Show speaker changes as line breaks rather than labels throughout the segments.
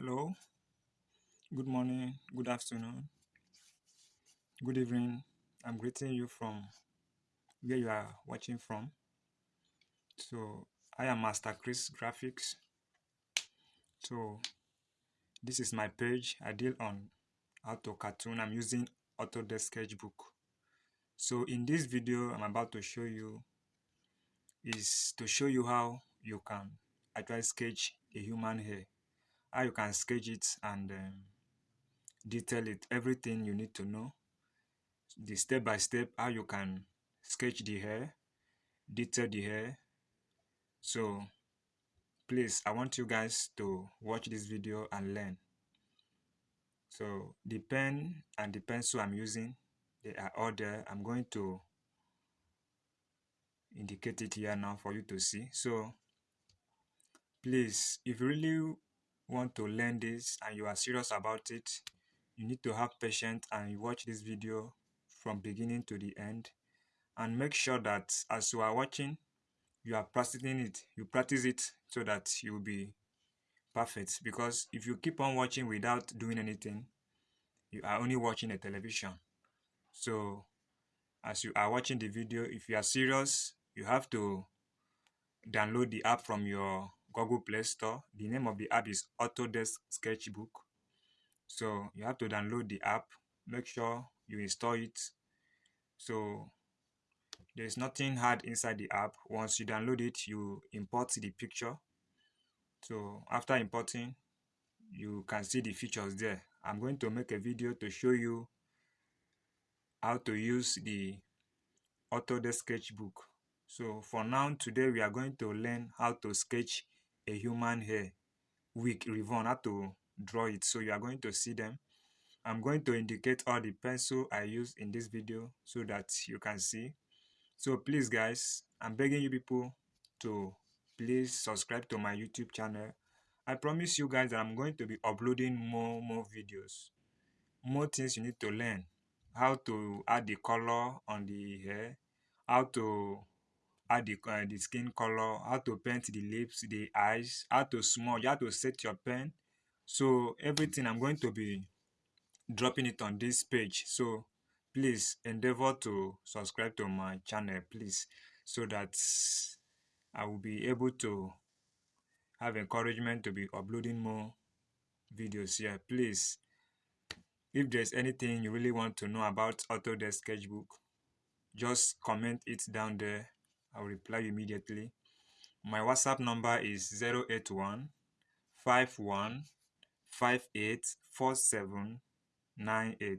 Hello, good morning, good afternoon, good evening. I'm greeting you from where you are watching from. So, I am Master Chris Graphics. So, this is my page. I deal on auto cartoon. I'm using Autodesk Sketchbook. So, in this video, I'm about to show you is to show you how you can actually sketch a human hair how you can sketch it and um, detail it everything you need to know. The step by step how you can sketch the hair detail the hair. So please i want you guys to watch this video and learn. So the pen and the pencil i'm using they are all there. I'm going to indicate it here now for you to see. So please if you really want to learn this and you are serious about it you need to have patience and watch this video from beginning to the end. And make sure that as you are watching you are practicing it you practice it so that you will be perfect. Because if you keep on watching without doing anything you are only watching a television. So as you are watching the video if you are serious you have to download the app from your Google Play Store. The name of the app is Autodesk Sketchbook. So you have to download the app. Make sure you install it. So there's nothing hard inside the app. Once you download it, you import the picture. So after importing, you can see the features there. I'm going to make a video to show you how to use the Autodesk Sketchbook. So for now, today we are going to learn how to sketch a human hair wig ribbon how to draw it. So you are going to see them. I'm going to indicate all the pencil i use in this video so that you can see. So please guys i'm begging you people to please subscribe to my youtube channel. I promise you guys that i'm going to be uploading more more videos. More things you need to learn. How to add the color on the hair. How to add the, uh, the skin color, how to paint the lips, the eyes, how to smudge, how to set your pen. So everything I'm going to be dropping it on this page. So please endeavor to subscribe to my channel, please, so that I will be able to have encouragement to be uploading more videos here. Please, if there's anything you really want to know about Autodesk Sketchbook, just comment it down there I'll reply immediately. My WhatsApp number is 081 51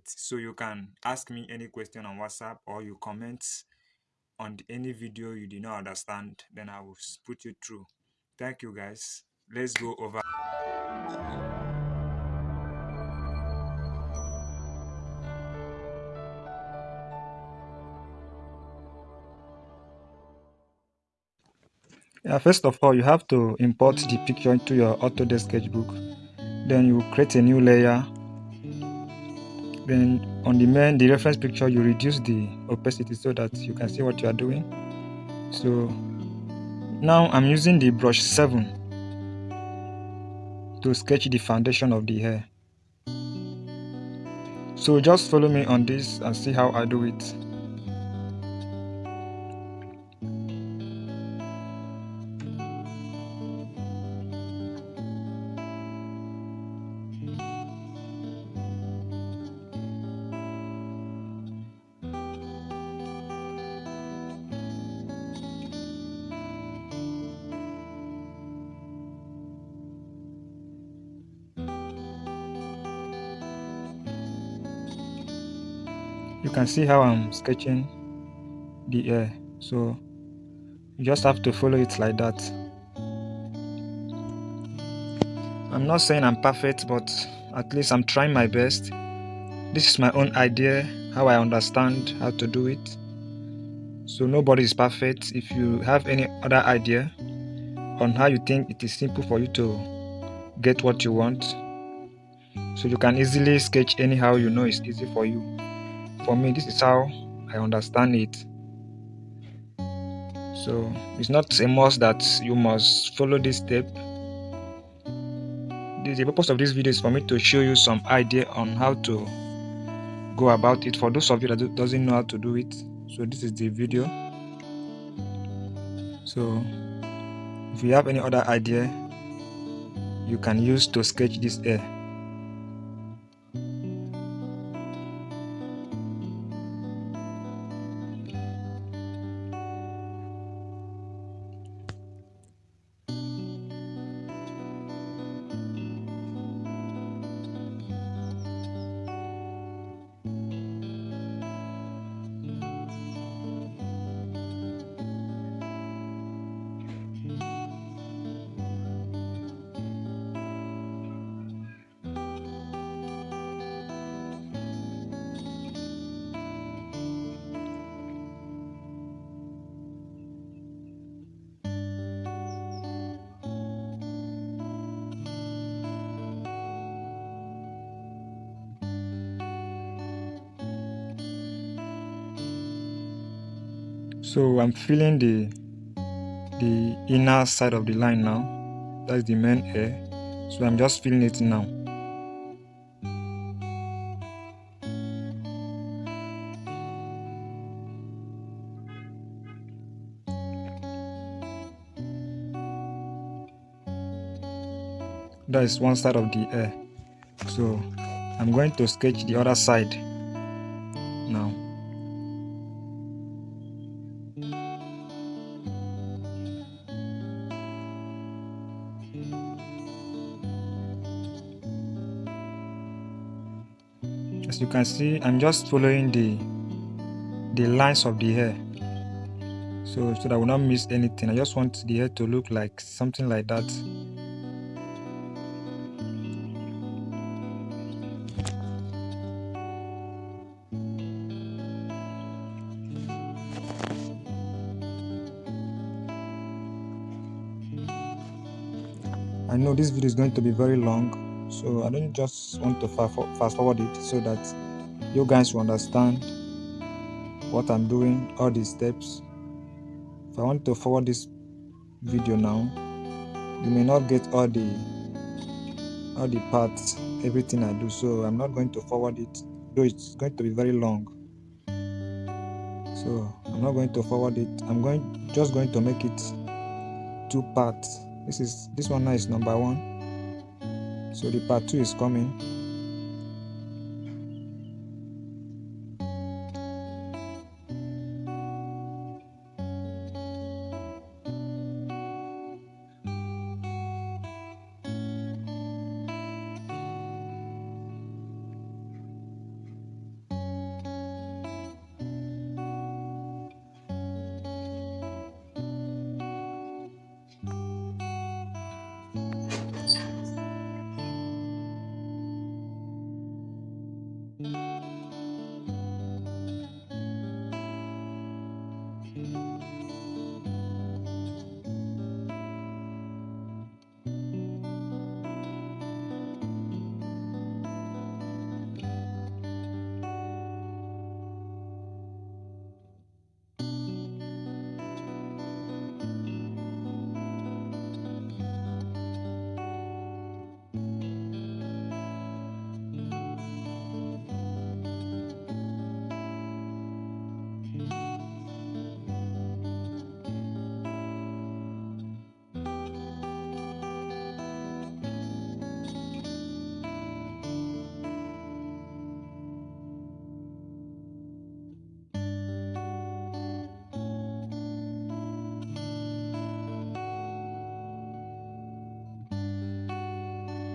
So you can ask me any question on WhatsApp or you comment on any video you did not understand, then I will put you through. Thank you guys. Let's go over. Yeah, first of all, you have to import the picture into your Autodesk Sketchbook. Then you create a new layer. Then on the main, the reference picture, you reduce the opacity so that you can see what you are doing. So now I'm using the brush 7 to sketch the foundation of the hair. So just follow me on this and see how I do it. Can see how I'm sketching the air. So you just have to follow it like that. I'm not saying I'm perfect but at least I'm trying my best. This is my own idea how I understand how to do it. So nobody is perfect. If you have any other idea on how you think it is simple for you to get what you want. So you can easily sketch anyhow you know it's easy for you for me this is how i understand it. So it's not a must that you must follow this step. The purpose of this video is for me to show you some idea on how to go about it for those of you that doesn't know how to do it. So this is the video. So if you have any other idea you can use to sketch this air so i'm feeling the the inner side of the line now. That's the main air. So i'm just feeling it now. That is one side of the air. So i'm going to sketch the other side can see i'm just following the the lines of the hair. So so that I will not miss anything. I just want the hair to look like something like that. I know this video is going to be very long so i don't just want to fast forward it so that you guys will understand what i'm doing all these steps. If i want to forward this video now you may not get all the all the parts everything i do. So i'm not going to forward it though it's going to be very long. So i'm not going to forward it. I'm going just going to make it two parts. This is this one now is number one so the part 2 is coming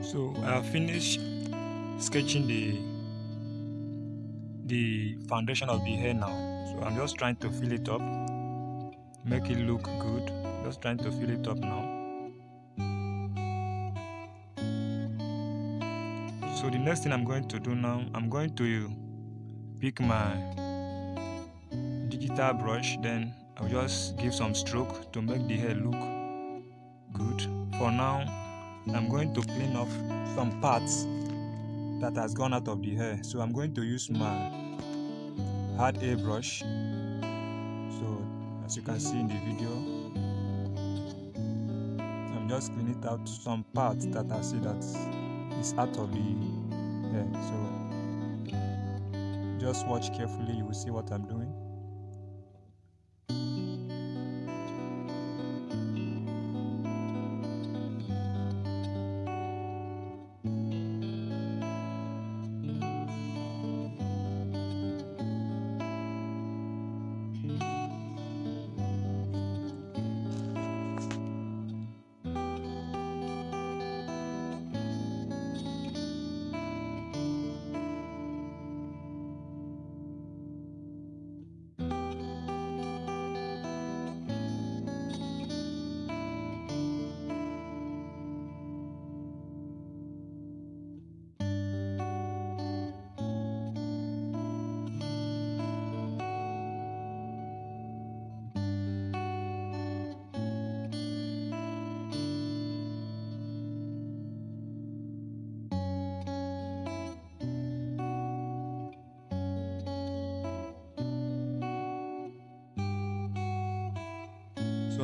so I have finished sketching the the foundation of the hair now. So I'm just trying to fill it up make it look good. Just trying to fill it up now. So the next thing I'm going to do now I'm going to pick my digital brush. Then I'll just give some stroke to make the hair look good. For now I'm going to clean off some parts that has gone out of the hair. So I'm going to use my hard air brush so as you can see in the video I'm just cleaning out some parts that I see that is out of the hair. So just watch carefully. You will see what I'm doing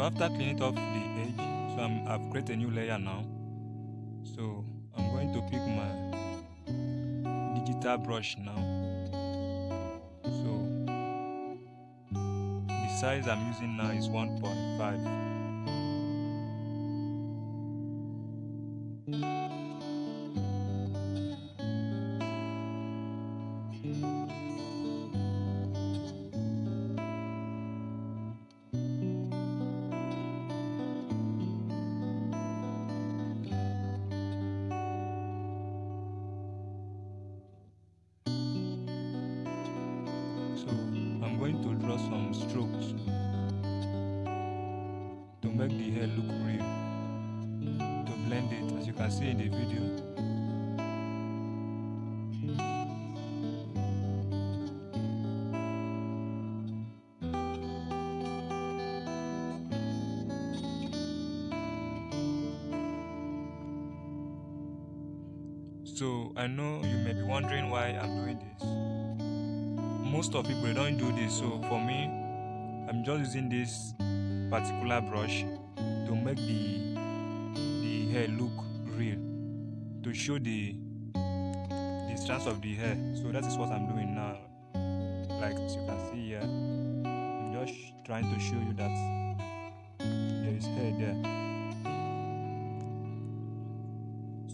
so after cleaning off the edge so I'm, I've created a new layer now. So I'm going to pick my digital brush now. So the size I'm using now is 1.5 going to draw some strokes to make the hair look real to blend it. As you can see in the video So I know you may be wondering why I'm doing this most of people don't do this. So for me i'm just using this particular brush to make the the hair look real to show the the strands of the hair. So that is what i'm doing now. Like you can see here i'm just trying to show you that there is hair there.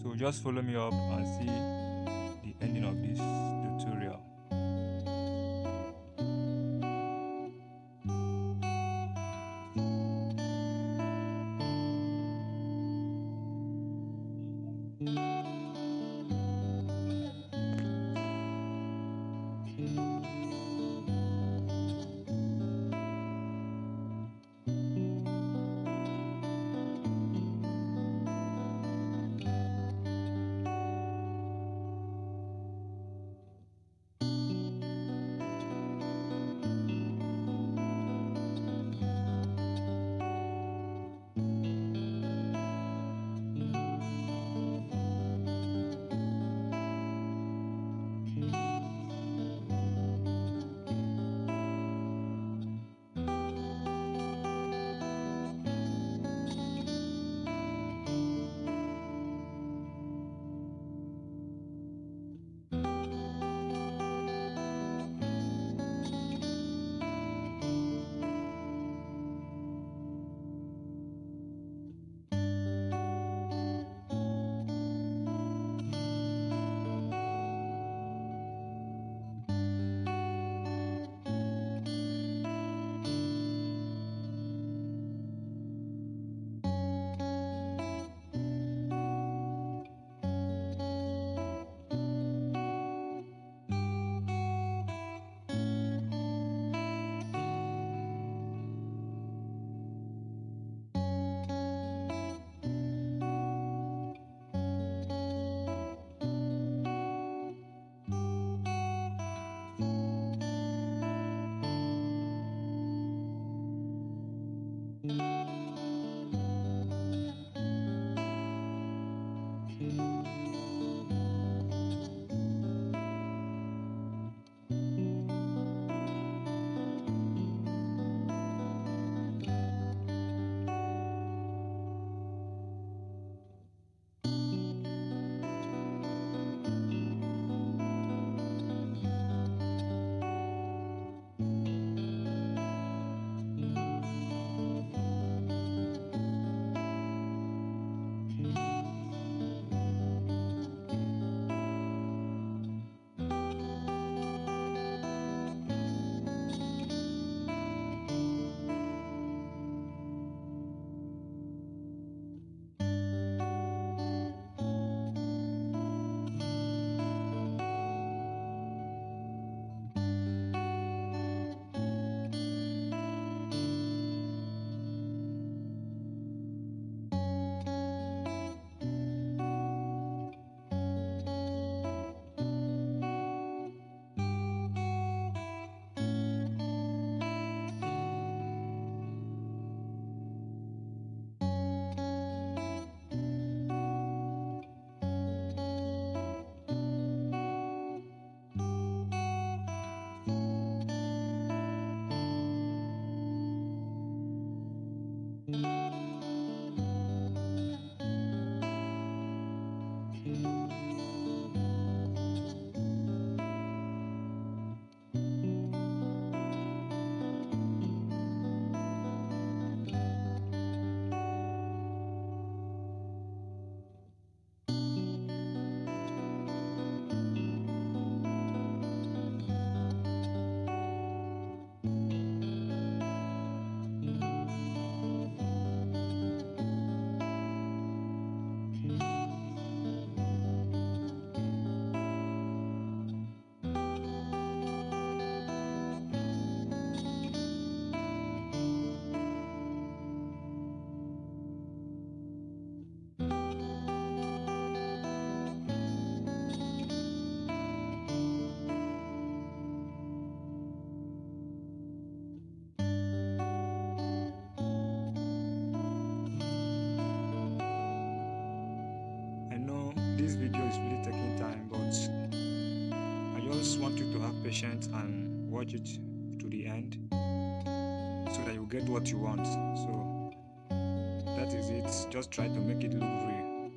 So just follow me up and see the ending of this patience and watch it to the end so that you get what you want. So that is it. Just try to make it look real.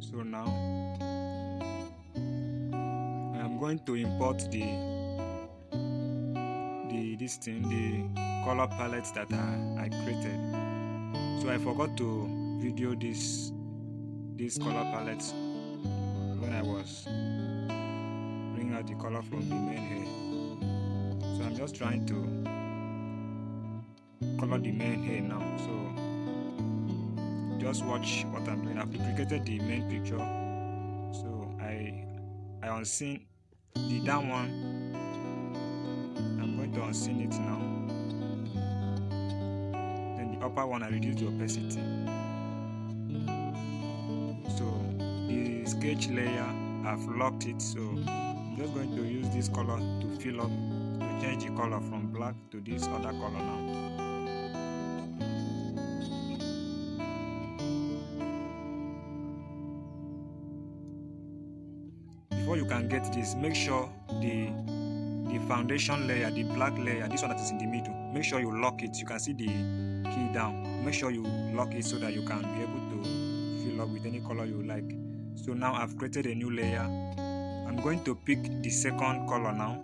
So now I am going to import the the this thing the color palettes that I, I created. So I forgot to video this this color palettes when I was bringing out the color from the main hair so I'm just trying to color the main hair now so just watch what I'm doing. I've duplicated the main picture. So I I unseen the down one. I'm going to unseen it now. Then the upper one I reduce the opacity. Sketch layer I've locked it so I'm just going to use this color to fill up to change the color from black to this other color now. before you can get this make sure the the foundation layer the black layer this one that is in the middle make sure you lock it. You can see the key down. Make sure you lock it so that you can be able to fill up with any color you like so now i've created a new layer. I'm going to pick the second color now.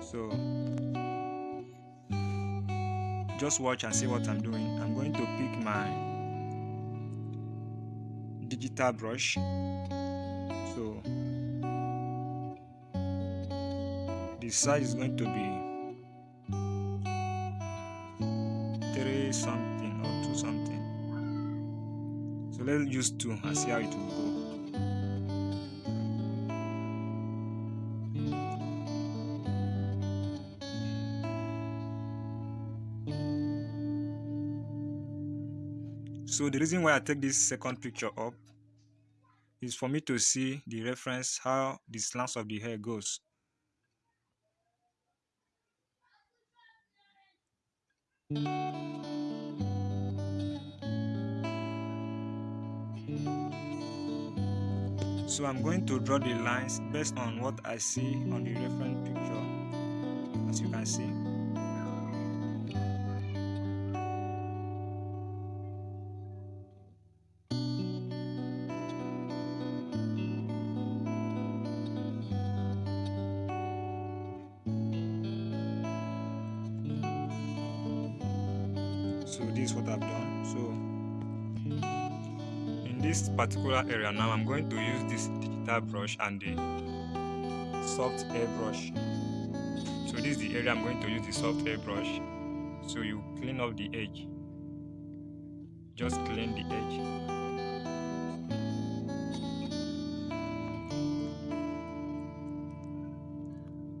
So just watch and see what i'm doing. I'm going to pick my digital brush. So the size is going to be three something so let's use two and see how it will go so the reason why i take this second picture up is for me to see the reference how the slants of the hair goes. So I'm going to draw the lines based on what I see on the reference picture as you can see. Particular area. Now I'm going to use this digital brush and the soft air brush so this is the area I'm going to use the soft air brush so you clean up the edge. Just clean the edge.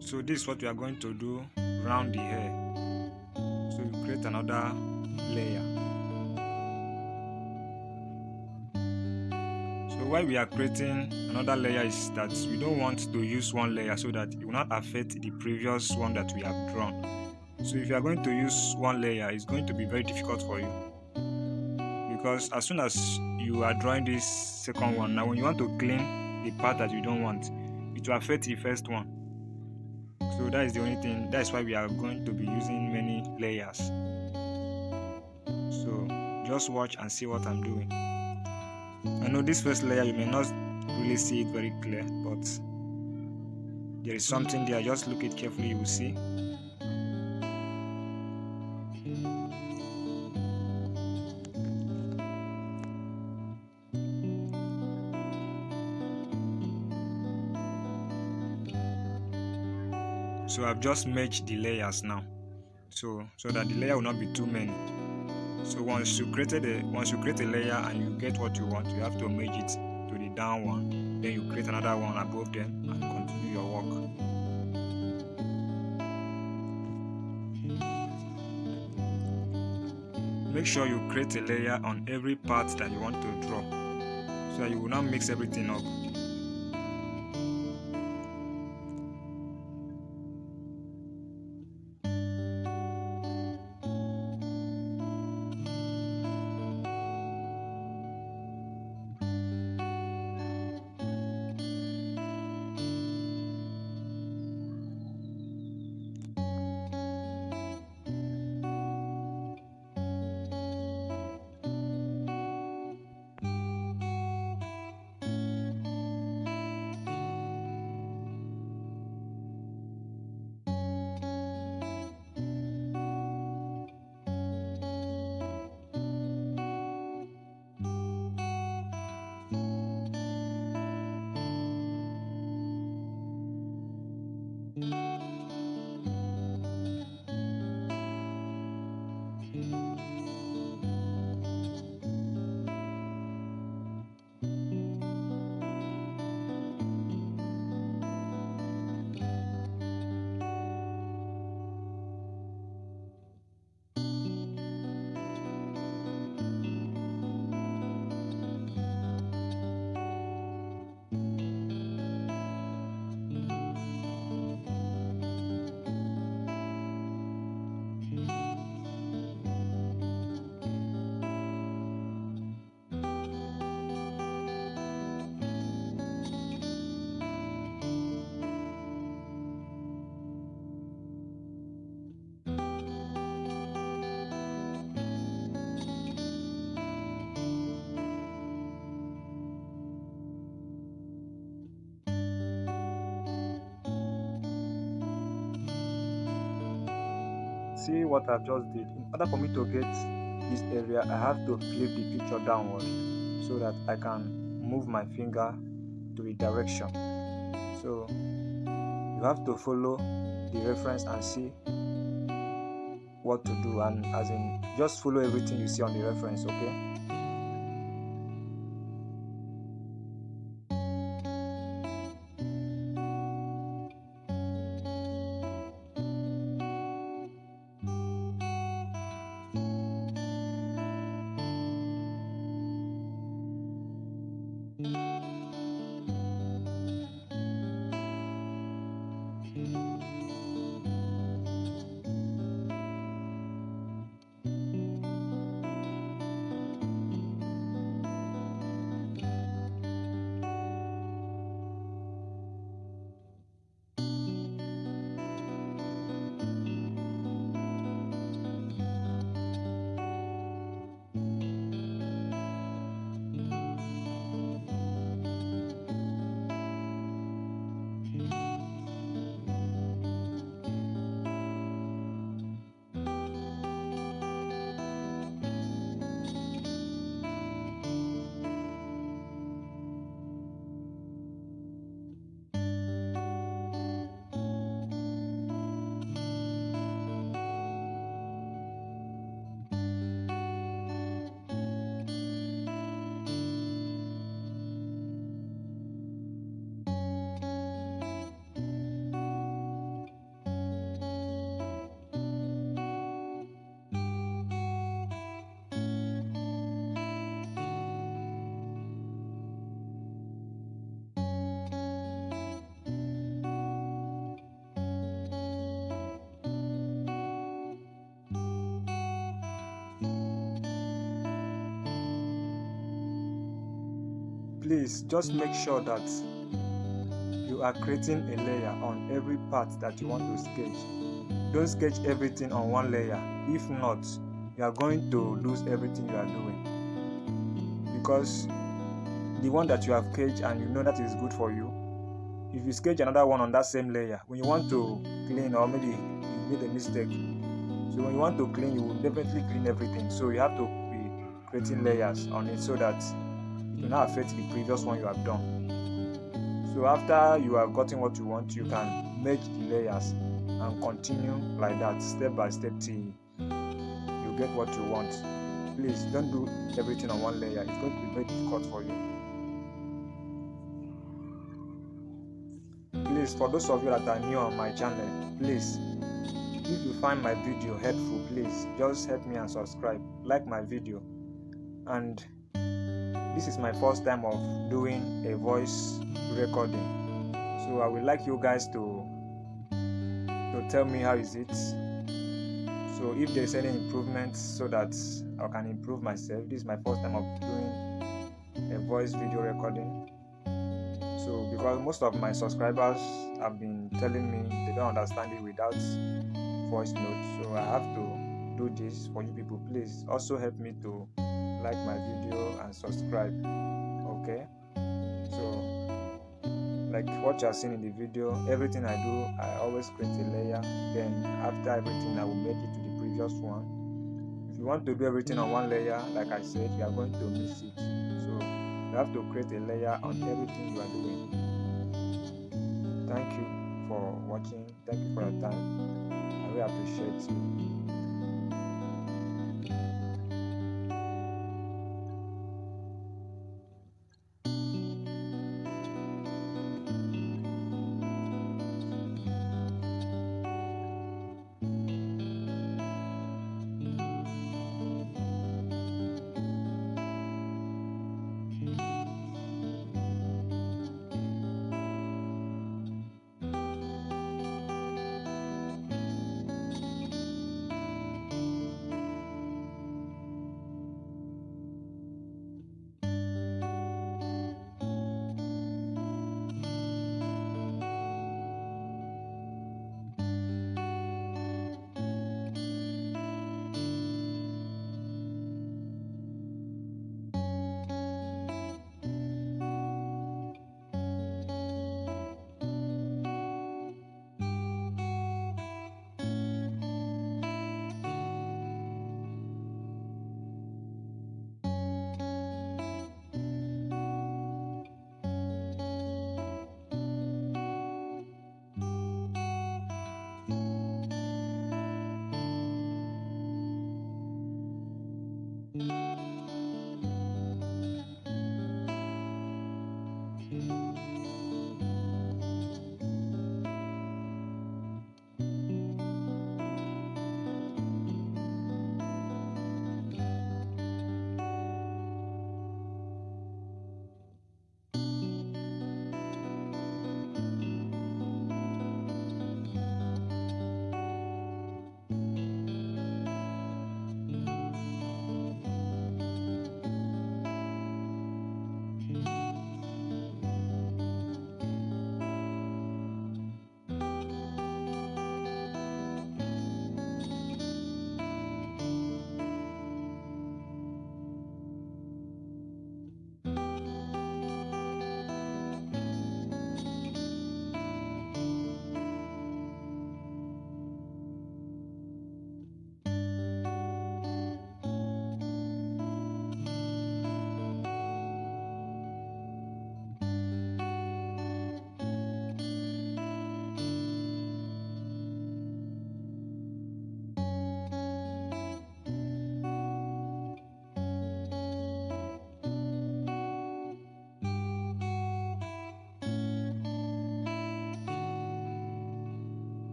So this is what we are going to do round the hair. So you create another layer. Why we are creating another layer is that we don't want to use one layer so that it will not affect the previous one that we have drawn. So if you are going to use one layer, it's going to be very difficult for you. Because as soon as you are drawing this second one, now when you want to clean the part that you don't want, it will affect the first one. So that is the only thing, that's why we are going to be using many layers so just watch and see what I'm doing I know this first layer you may not really see it very clear but there is something there. Just look it carefully you will see. So I've just merged the layers now. So so that the layer will not be too many so once you created a once you create a layer and you get what you want you have to merge it to the down one. Then you create another one above them and continue your work. Make sure you create a layer on every part that you want to draw. So that you will not mix everything up see what I've just did. In order for me to get this area, I have to flip the picture downward so that I can move my finger to a direction. So you have to follow the reference and see what to do and as in just follow everything you see on the reference okay please just make sure that you are creating a layer on every part that you want to sketch. Don't sketch everything on one layer. If not you are going to lose everything you are doing. Because the one that you have sketched and you know that is good for you if you sketch another one on that same layer when you want to clean or maybe you made a mistake so when you want to clean you will definitely clean everything. So you have to be creating layers on it so that do not affect the previous one you have done. So after you have gotten what you want, you can merge the layers and continue like that step by step till you get what you want. Please don't do everything on one layer. It's going to be very difficult for you. Please, for those of you that are new on my channel, please, if you find my video helpful, please just help me and subscribe, like my video, and this is my first time of doing a voice recording. So i would like you guys to to tell me how is it. So if there's any improvement so that i can improve myself this is my first time of doing a voice video recording. So because most of my subscribers have been telling me they don't understand it without voice notes. So i have to do this for you people. Please also help me to like my video and subscribe okay? So like what you are seeing in the video everything i do i always create a layer. Then after everything i will make it to the previous one. If you want to do everything on one layer like i said you are going to miss it. So you have to create a layer on everything you are doing. Thank you for watching. Thank you for your time. I really appreciate you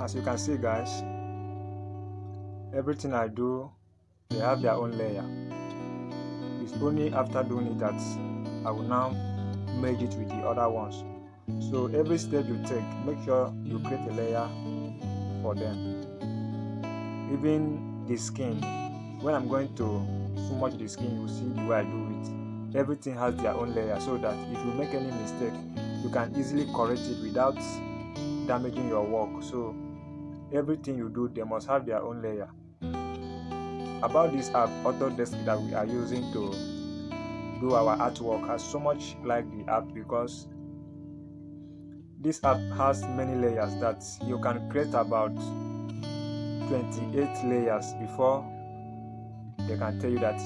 as you can see guys everything I do they have their own layer. It's only after doing it that I will now merge it with the other ones. So every step you take make sure you create a layer for them. Even the skin when I'm going to smudge the skin you see the way I do it. Everything has their own layer so that if you make any mistake you can easily correct it without damaging your work. So everything you do they must have their own layer. About this app autodesk that we are using to do our artwork has so much like the app because this app has many layers that you can create about 28 layers before they can tell you that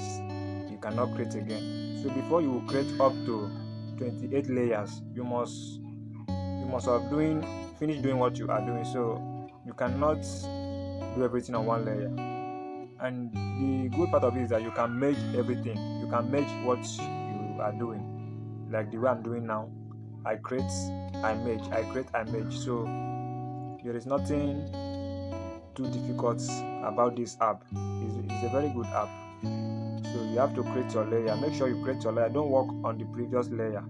you cannot create again. So before you create up to 28 layers you must you must have doing finish doing what you are doing. So you cannot do everything on one layer. And the good part of it is that you can merge everything. You can merge what you are doing. Like the way i'm doing now i create i merge i create i merge. So there is nothing too difficult about this app. It's, it's a very good app. So you have to create your layer. Make sure you create your layer. Don't work on the previous layer.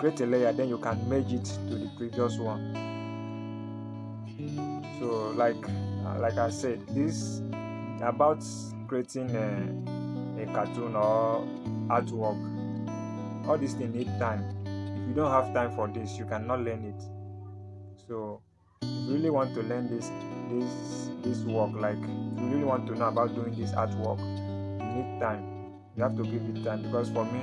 Create a layer then you can merge it to the previous one so like uh, like i said this about creating a, a cartoon or artwork all these things need time. If you don't have time for this you cannot learn it. So if you really want to learn this this this work like if you really want to know about doing this artwork you need time. You have to give it time because for me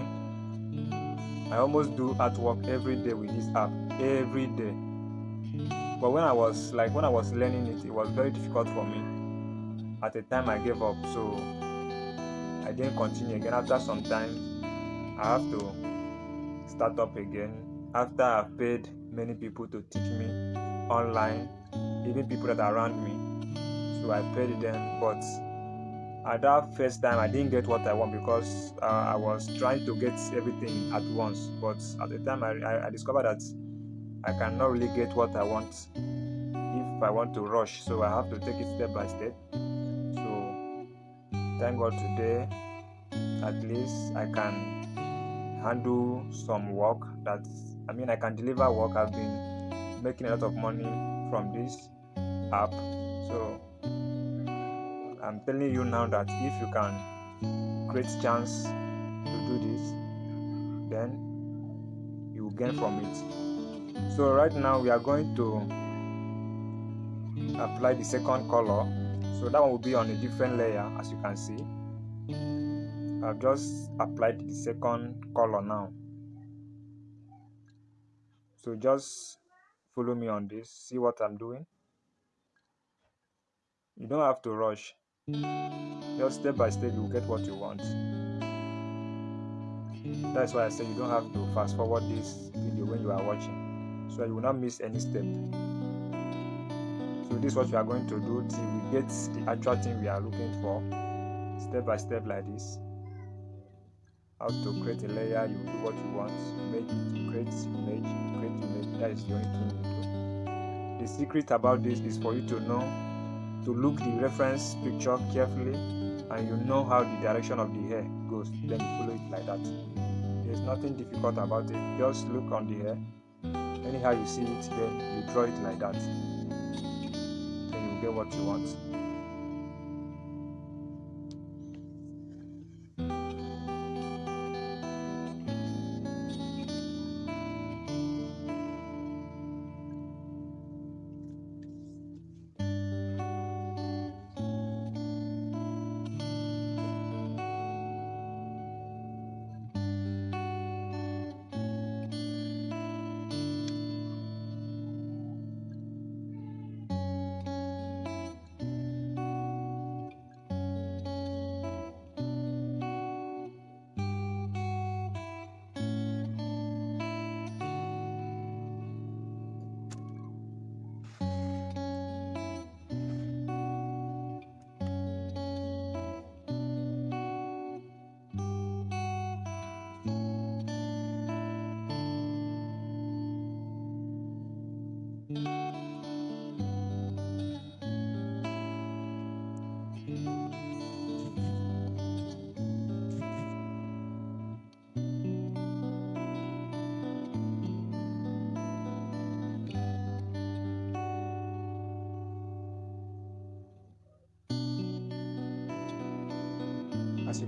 i almost do artwork every day with this app every day but when i was like when i was learning it it was very difficult for me at the time I gave up. So I didn't continue again. After some time, I have to start up again. After I've paid many people to teach me online, even people that are around me. So I paid them, but at that first time I didn't get what I want because uh, I was trying to get everything at once. But at the time I, I, I discovered that I cannot really get what I want if I want to rush. So I have to take it step by step So thank God today at least I can handle some work that I mean I can deliver work. I've been making a lot of money from this app. So I'm telling you now that if you can create chance to do this, then you gain from it. So right now we are going to apply the second color. So that one will be on a different layer as you can see. I've just applied the second color now. So just follow me on this see what I'm doing. You don't have to rush. Just step by step you'll get what you want. That's why I say you don't have to fast forward this video when you are watching so you will not miss any step. So this is what we are going to do till we get the actual thing we are looking for step by step like this. How to create a layer you do what you want. Make it you create image you create image that is the only thing you do the secret about this is for you to know to look the reference picture carefully and you know how the direction of the hair goes. Then you follow it like that. There's nothing difficult about it. Just look on the hair anyhow you see it then you draw it like that Tell you get what you want.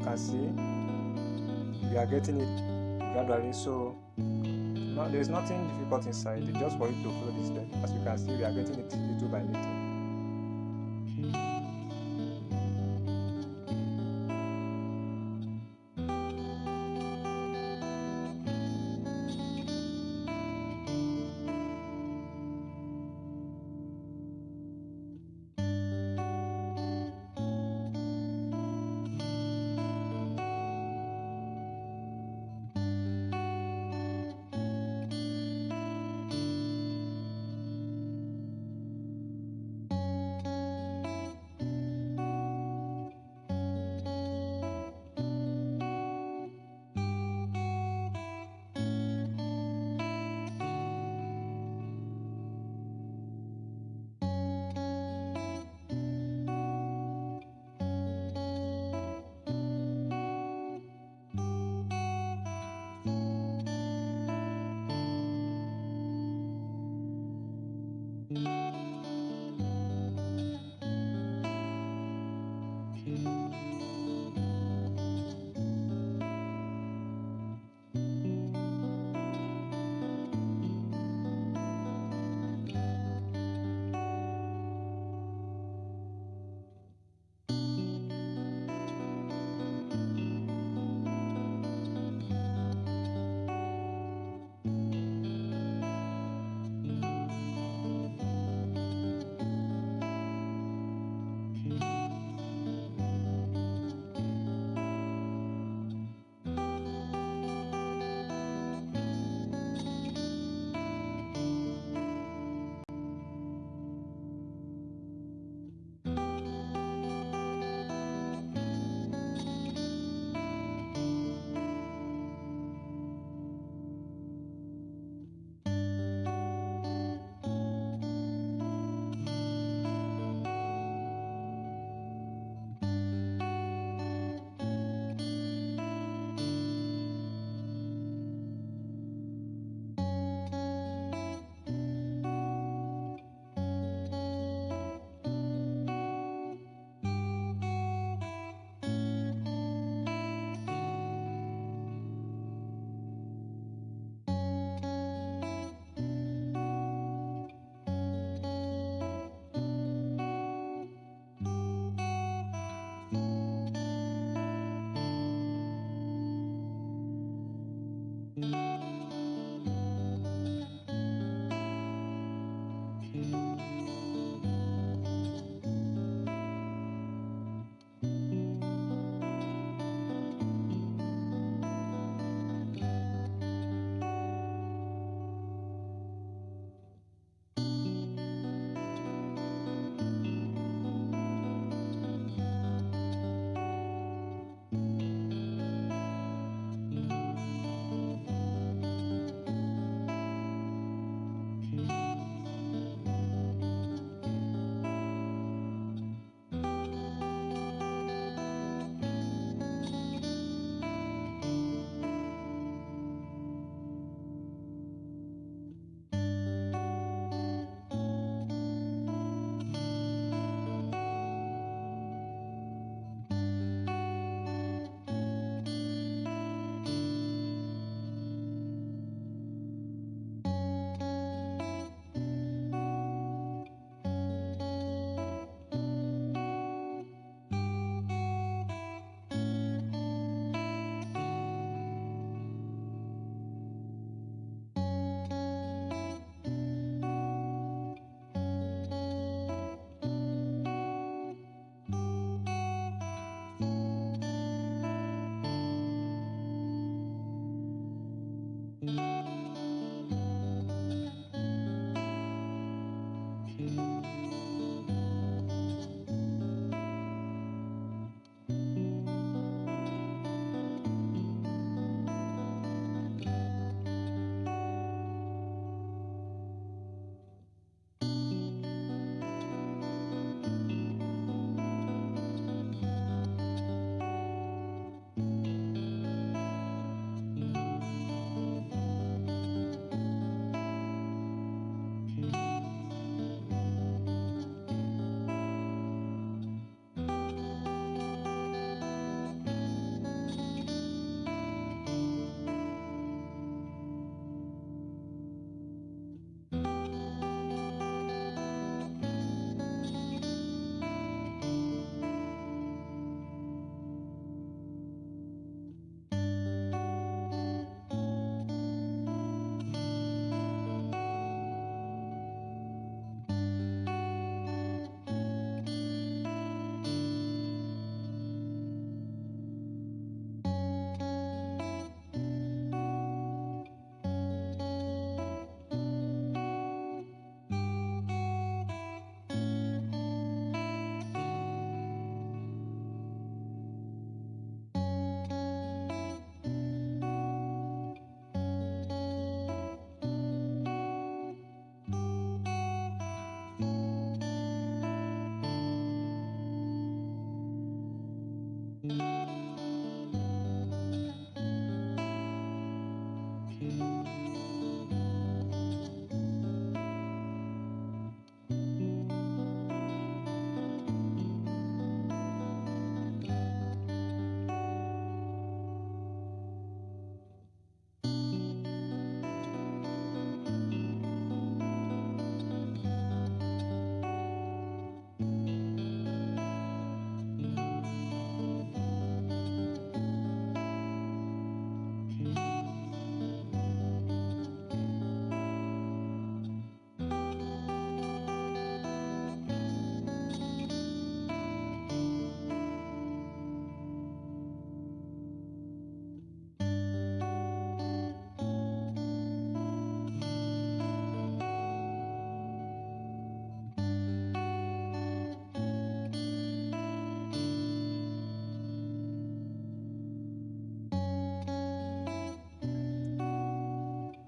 Can see we are getting it gradually so no, there's nothing difficult inside. It's just for you to follow this step. As you can see we are getting it little by little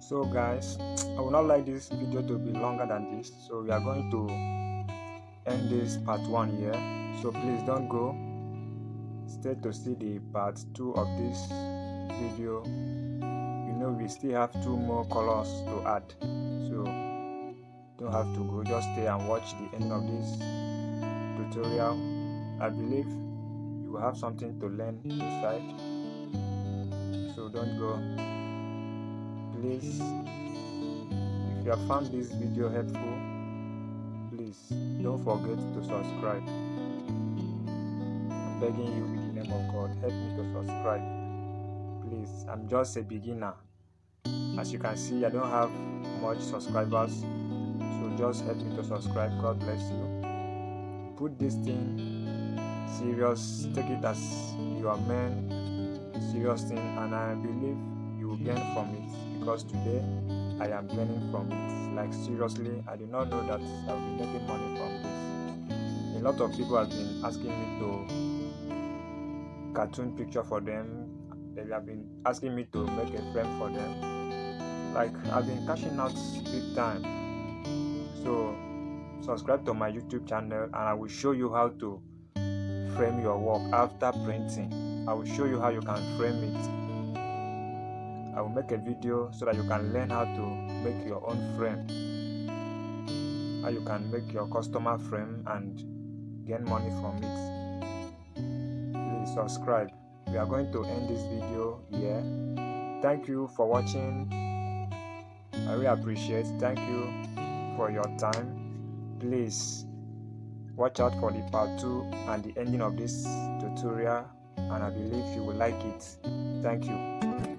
so guys i would not like this video to be longer than this. So we are going to end this part one here. So please don't go. Stay to see the part two of this video. You know we still have two more colors to add. So don't have to go. Just stay and watch the end of this tutorial. I believe you have something to learn inside. So don't go please if you have found this video helpful please don't forget to subscribe. I'm begging you in the name of god help me to subscribe please. I'm just a beginner. As you can see i don't have much subscribers so just help me to subscribe. God bless you. Put this thing serious take it as your main serious thing and i believe you will gain from it because today I am learning from it. Like seriously, I did not know that I'll be making money from this. A lot of people have been asking me to cartoon picture for them. They have been asking me to make a frame for them. Like I've been cashing out big time. So subscribe to my YouTube channel and I will show you how to frame your work after printing. I will show you how you can frame it I will make a video so that you can learn how to make your own frame. How you can make your customer frame and gain money from it. Please subscribe. We are going to end this video here. Thank you for watching. I really appreciate. Thank you for your time. Please watch out for the part 2 and the ending of this tutorial and I believe you will like it. Thank you Thank you.